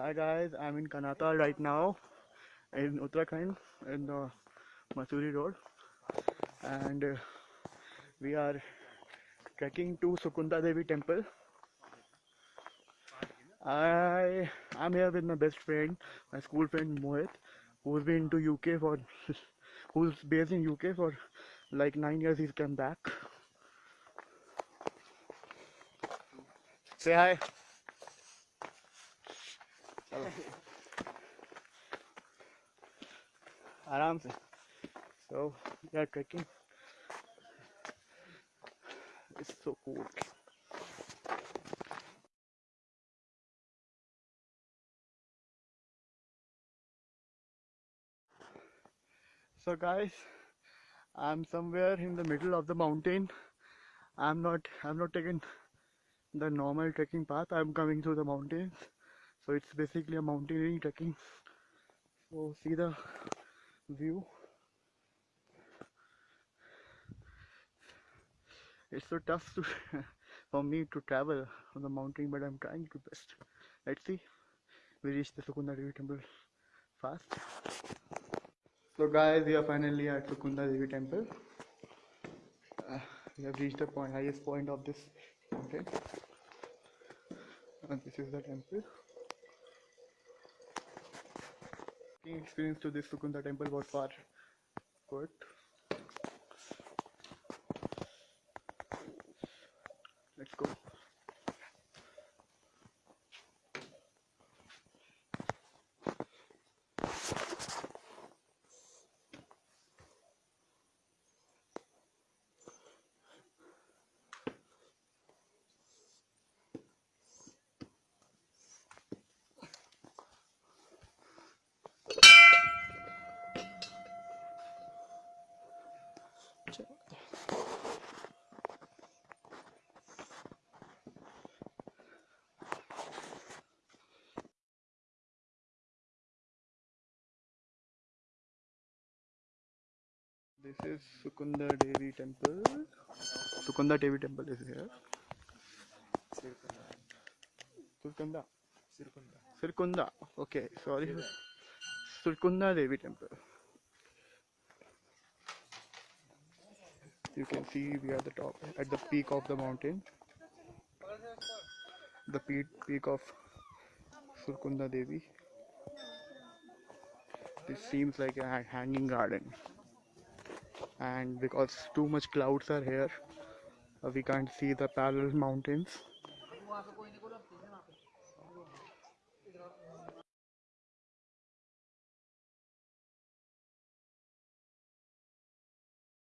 Hi guys, I'm in Kanatal right now in Uttarakhand in the Mussoorie road and uh, we are trekking to Sukunda Devi temple. I am here with my best friend, my school friend Mohit, who's been to UK for who's based in UK for like nine years he's come back. Say hi. चलो आराम से so we are trekking it's so cool so guys i'm somewhere in the middle of the mountain i'm not i'm not taking the normal trekking path i'm coming through the mountains so it's basically a mountaineering trekking. So see the view. It's so tough to for me to travel on the mountain but i'm trying to best. Let's see. We reach the sukunda devi temple fast. So guys we are finally at sukunda devi temple. Uh, we have reached the point highest point of this mountain. And this is the temple Walking experience to this Sukunda temple was far good. Let's go. This is Sukunda Devi temple. Sukunda Devi temple is here. Sukunda. Sirkunda. Okay, sorry. Sirkunda Devi temple. You can see we are at the top, at the peak of the mountain. The peak, peak of Surkunda Devi. This seems like a hanging garden. And because too much clouds are here, uh, we can't see the parallel mountains.